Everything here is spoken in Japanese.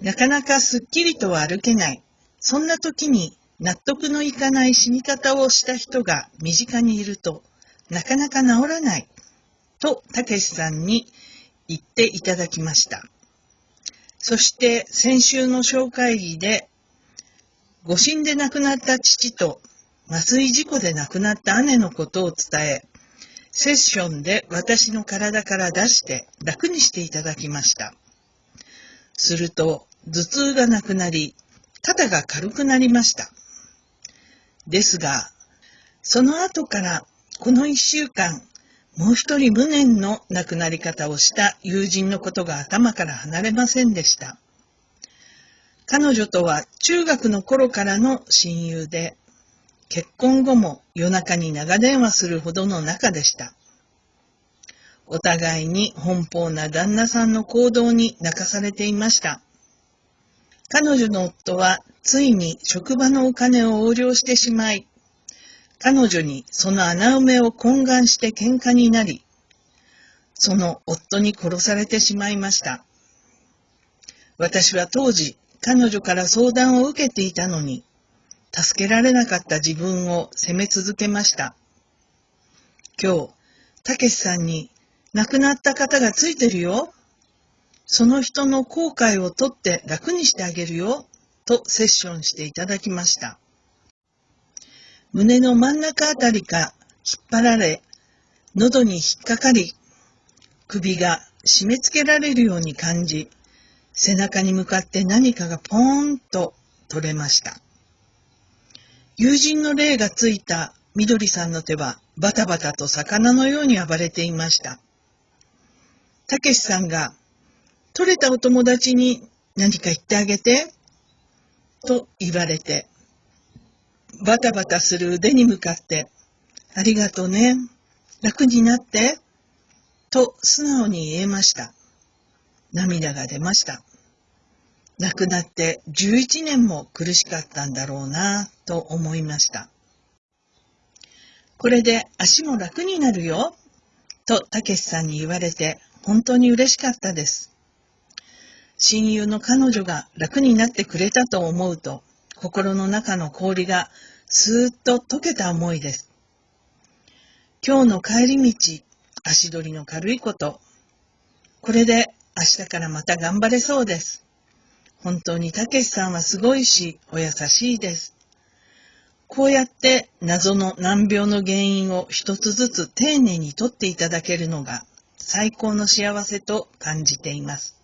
なかなかすっきりとは歩けない。そんな時に納得のいかない死に方をした人が身近にいると、なかなか治らない。と、たけしさんに言っていただきました。そして先週の紹介議で、誤診で亡くなった父と麻酔事故で亡くなった姉のことを伝え、セッションで私の体から出して楽にしていただきました。すると、頭痛がなくなり、肩が軽くなりました。ですが、その後からこの一週間、もう一人無念の亡くなり方をした友人のことが頭から離れませんでした。彼女とは中学の頃からの親友で、結婚後も夜中に長電話するほどの仲でした。お互いに奔放な旦那さんの行動に泣かされていました。彼女の夫はついに職場のお金を横領してしまい、彼女にその穴埋めを懇願して喧嘩になり、その夫に殺されてしまいました。私は当時、彼女から相談を受けていたのに、助けられなかった自分を責め続けました。今日、たけしさんに亡くなった方がついてるよ。その人の後悔を取って楽にしてあげるよ。とセッションしていただきました。胸の真ん中あたりが引っ張られ、喉に引っかかり、首が締め付けられるように感じ、背中に向かって何かがポーンと取れました。友人の霊がついたみどりさんの手はバタバタと魚のように暴れていました。たけしさんが、取れたお友達に何か言ってあげて、と言われて、バタバタする腕に向かって、ありがとうね、楽になって、と素直に言えました。涙が出ました。亡くなって11年も苦しかったんだろうなと思いました。これで足も楽になるよとたけしさんに言われて本当に嬉しかったです。親友の彼女が楽になってくれたと思うと心の中の氷がスーッと溶けた思いです。今日の帰り道、足取りの軽いこと。これで明日からまた頑張れそうです。本当にたけしさんはすごいし、お優しいです。こうやって謎の難病の原因を一つずつ丁寧に取っていただけるのが最高の幸せと感じています。